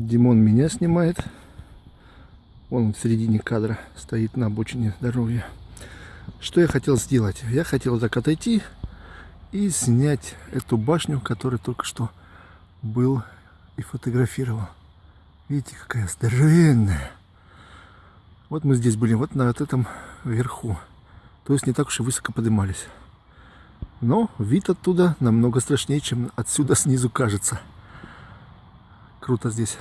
Димон меня снимает. Он в середине кадра стоит на обочине дороги. Что я хотел сделать? Я хотел так отойти и снять эту башню, которую только что был и фотографировал. Видите, какая здоровенная. Вот мы здесь были, вот на вот этом верху. То есть не так уж и высоко поднимались. Но вид оттуда намного страшнее, чем отсюда снизу кажется. Круто здесь.